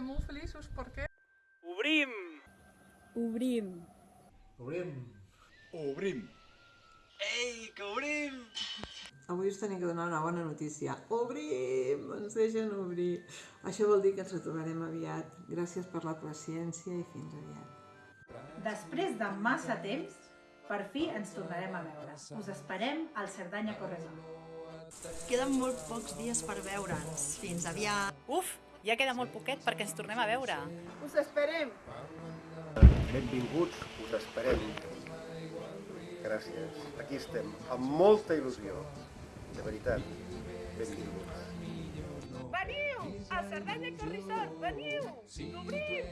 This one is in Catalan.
estem molt feliços perquè Obrim! Obrim. Obrim. Obrim. Ei, que obrim! Avui us tenia que donar una bona notícia. Obrim! Ens deixen obrir. Això vol dir que ens retrobarem aviat. Gràcies per la paciència i fins aviat. Després de massa temps, per fi ens tornarem a veure. Us esperem al Cerdanya Corresol. Queden molt pocs dies per veure'ns. Fins aviat. Uf, ja queda molt poquet perquè ens tornem a veure. us esperem! Benvinguts, us esperem. Gràcies. Aquí estem, amb molta il·lusió. De veritat, benvinguts. Veniu! A Cerdanya Corrisol, veniu! Obrim!